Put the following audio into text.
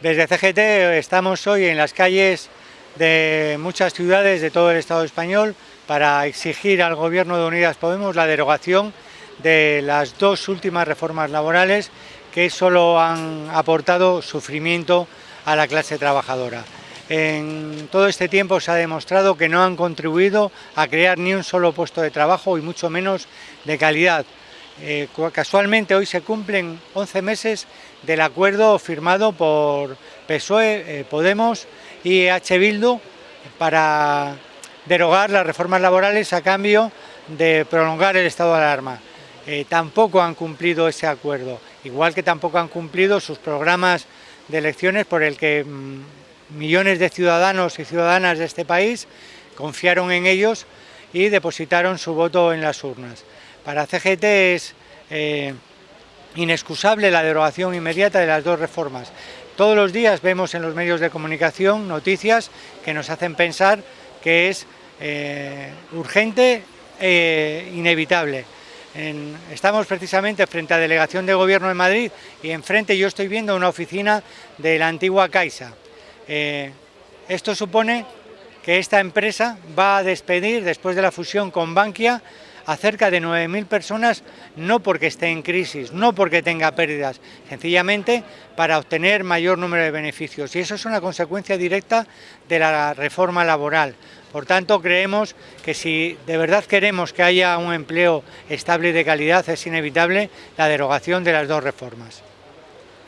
Desde CGT estamos hoy en las calles de muchas ciudades de todo el Estado español para exigir al Gobierno de Unidas Podemos la derogación de las dos últimas reformas laborales que solo han aportado sufrimiento a la clase trabajadora. En todo este tiempo se ha demostrado que no han contribuido a crear ni un solo puesto de trabajo y mucho menos de calidad. Eh, casualmente hoy se cumplen 11 meses del acuerdo firmado por PSOE, eh, Podemos y H. Bildu para derogar las reformas laborales a cambio de prolongar el estado de alarma. Eh, tampoco han cumplido ese acuerdo, igual que tampoco han cumplido sus programas de elecciones por el que mm, millones de ciudadanos y ciudadanas de este país confiaron en ellos y depositaron su voto en las urnas. Para CGT es eh, inexcusable la derogación inmediata de las dos reformas. Todos los días vemos en los medios de comunicación noticias que nos hacen pensar que es eh, urgente e inevitable. estamos precisamente frente a Delegación de Gobierno de Madrid y enfrente yo estoy viendo una oficina de la antigua Caixa. Esto supone que esta empresa va a despedir, después de la fusión con Bankia, a cerca de 9.000 personas, no porque esté en crisis, no porque tenga pérdidas, sencillamente para obtener mayor número de beneficios. Y eso es una consecuencia directa de la reforma laboral. Por tanto, creemos que si de verdad queremos que haya un empleo estable y de calidad, es inevitable la derogación de las dos reformas.